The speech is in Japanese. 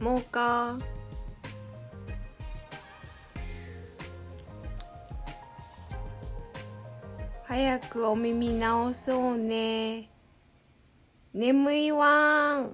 もうか。早くお耳直そうね。眠いわん